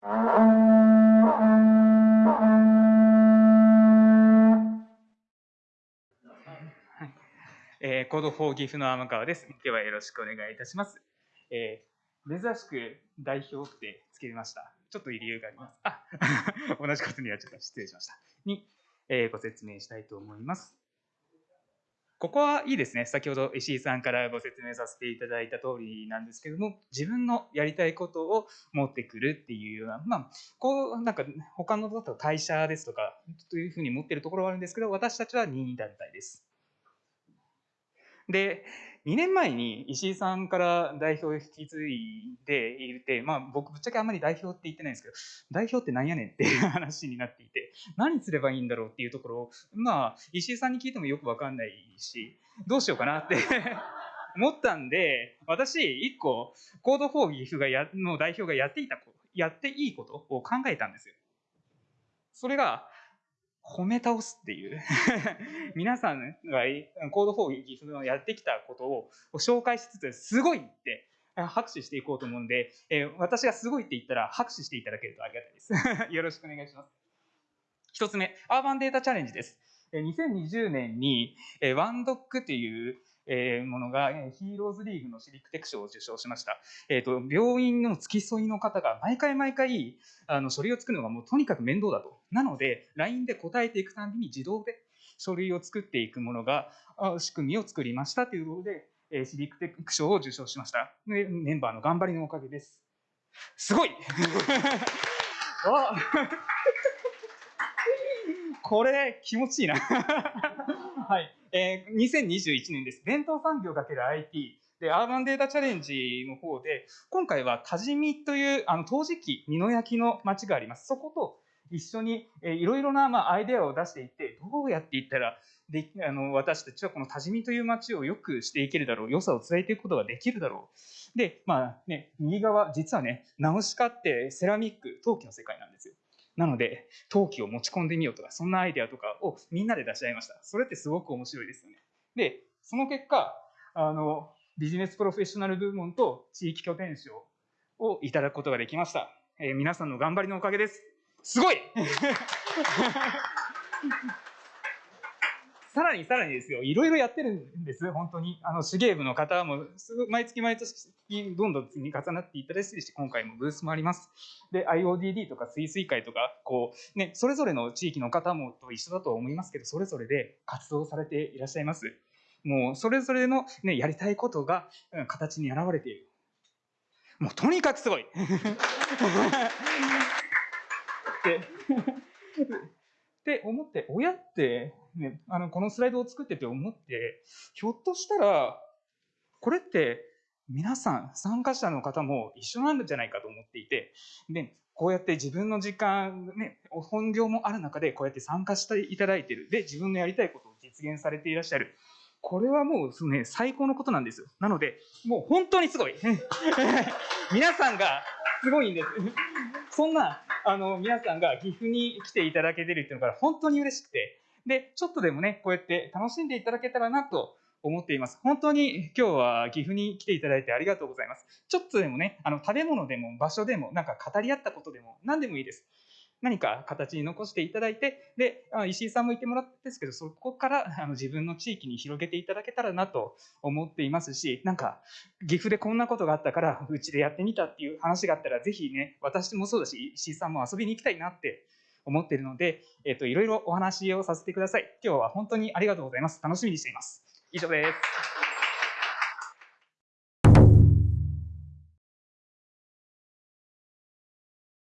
えー、 Code for 岐阜の天川です。今日はよろしくお願いいたします。えー、珍しく代表ってつけました。ちょっと理由があります。あ、同じことにはちょっと失礼しました。に、えー、ご説明したいと思います。ここはいいですね。先ほど石井さんからご説明させていただいた通りなんですけども、自分のやりたいことを持ってくるっていうような、まあ、こう、なんか他のだと会社ですとか、というふうに持ってるところはあるんですけど、私たちは任意団体です。で、2年前に石井さんから代表を引き継いでいて、まあ僕ぶっちゃけあんまり代表って言ってないんですけど、代表って何やねんっていう話になっていて、何すればいいんだろうっていうところを、まあ石井さんに聞いてもよくわかんないし、どうしようかなって 思ったんで、私1個 Code for 岐阜がやの代表がやっていた、やっていいことを考えたんですよ。それが、褒め倒すっていう 皆さんが Code for 岐阜のやってきたことを紹介しつつ、すごいって拍手していこうと思うんで、え私がすごいって言ったら拍手していただけるとありがたいです。よろしくお願いします。一つ目、 Urban Data Challenge です。2020年にワンドックっていうえものが、ヒーローズリーグのシリックテク賞を受賞しました。えっ、ー、と、病院の付き添いの方が毎回毎回、あの、書類を作るのがもうとにかく面倒だと。なので、LINE で答えていくたびに自動で書類を作っていくものが、仕組みを作りましたということで、えシリックテック賞を受賞しました。メンバーの頑張りのおかげです。すごい これ気持ちいいな はい。えー、2021年です。伝統産業 ×IT で、アーバンデータチャレンジの方で、今回は多治見という、あの、陶磁器、美濃焼の町があります。そこと一緒に、えー、いろいろな、まあ、アイデアを出していって、どうやっていったら、で、あの、私たちはこの多治見という町を良くしていけるだろう、良さを伝えていくことができるだろう。で、まあね、右側、実はね、ナウシカってセラミック、陶器の世界なんです。なので、陶器を持ち込んでみようとか、そんなアイデアとかをみんなで出し合いました。それってすごく面白いですよね。で、その結果、あの、ビジネスプロフェッショナル部門と地域拠点賞をいただくことができました。えー、皆さんの頑張りのおかげです。すごい さらにさらにですよ、いろいろやってるんです、本当に。あの、手芸部の方も、毎月毎月、どんどん積み重なっていただいてし、今回もブースもあります。で、IODD とか水水会とか、こう、ね、それぞれの地域の方もと一緒だと思いますけど、それぞれで活動されていらっしゃいます。もう、それぞれのね、やりたいことが、形に現れている。もう、とにかくすごいで って思って、親って、ね、あの、このスライドを作ってて思って、ひょっとしたら、これって皆さん、参加者の方も一緒なんじゃないかと思っていて、で、こうやって自分の時間、ね、本業もある中でこうやって参加していただいている。で、自分のやりたいことを実現されていらっしゃる。これはもうね、最高のことなんですよ。なので、もう本当にすごい。皆さんがすごいんです。そんな、あの、皆さんが岐阜に来ていただけてるっていうのが本当に嬉しくて、で、ちょっとでもね、こうやって楽しんでいただけたらなと思っています。本当に今日は岐阜に来ていただいてありがとうございます。ちょっとでもね、あの、食べ物でも場所でも、なんか語り合ったことでも何でもいいです。何か形に残していただいて、で、石井さんもいてもらったんですけど、そこからあの自分の地域に広げていただけたらなと思っていますし、なんか、岐阜でこんなことがあったから、うちでやってみたっていう話があったら、ぜひね、私もそうだし、石井さんも遊びに行きたいなって思っているので、えっ、と、いろいろお話をさせてください。今日は本当にありがとうございます。楽しみにしています。以上です。